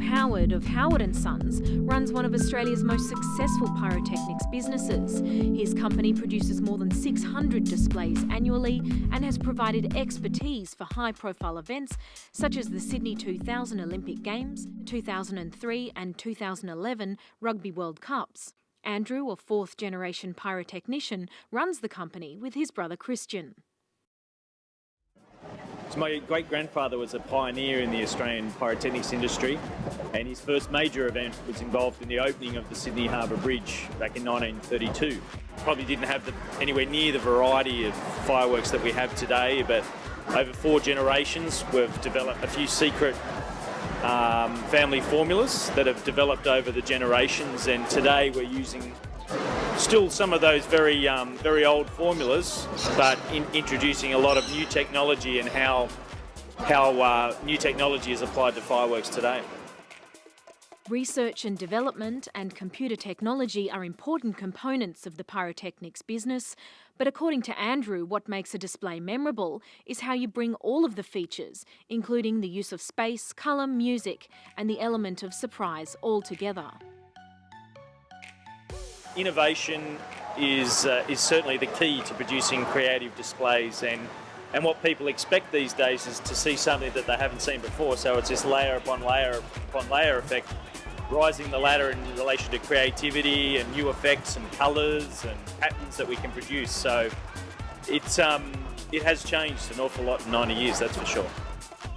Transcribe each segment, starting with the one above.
Howard of Howard & Sons runs one of Australia's most successful pyrotechnics businesses. His company produces more than 600 displays annually and has provided expertise for high-profile events such as the Sydney 2000 Olympic Games, 2003 and 2011 Rugby World Cups. Andrew, a fourth-generation pyrotechnician, runs the company with his brother Christian. So my great grandfather was a pioneer in the Australian pyrotechnics industry, and his first major event was involved in the opening of the Sydney Harbour Bridge back in 1932. Probably didn't have the, anywhere near the variety of fireworks that we have today, but over four generations we've developed a few secret um, family formulas that have developed over the generations, and today we're using still some of those very um, very old formulas, but in introducing a lot of new technology and how how uh, new technology is applied to fireworks today. Research and development and computer technology are important components of the pyrotechnics business, but according to Andrew, what makes a display memorable is how you bring all of the features, including the use of space, colour, music, and the element of surprise all together innovation is uh, is certainly the key to producing creative displays and and what people expect these days is to see something that they haven't seen before. So it's this layer upon layer upon layer effect rising the ladder in relation to creativity and new effects and colours and patterns that we can produce. So it's um, it has changed an awful lot in 90 years that's for sure.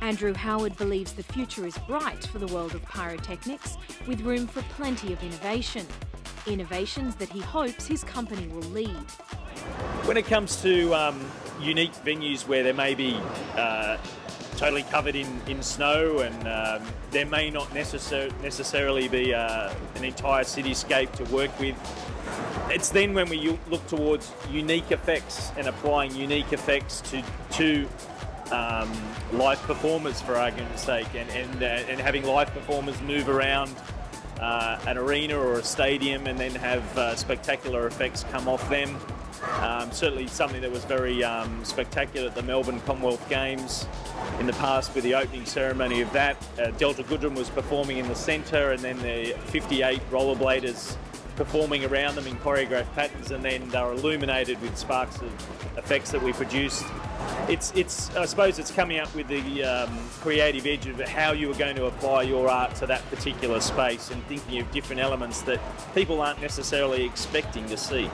Andrew Howard believes the future is bright for the world of pyrotechnics, with room for plenty of innovation innovations that he hopes his company will lead. When it comes to um, unique venues where there may be uh, totally covered in, in snow and um, there may not necessar necessarily be uh, an entire cityscape to work with, it's then when we look towards unique effects and applying unique effects to, to um, live performers for argument's sake and, and, uh, and having live performers move around uh, an arena or a stadium and then have uh, spectacular effects come off them. Um, certainly something that was very um, spectacular at the Melbourne Commonwealth Games in the past with the opening ceremony of that. Uh, Delta Goodrem was performing in the centre and then the 58 rollerbladers performing around them in choreographed patterns and then they were illuminated with sparks of effects that we produced. It's, it's, I suppose it's coming up with the um, creative edge of how you are going to apply your art to that particular space and thinking of different elements that people aren't necessarily expecting to see.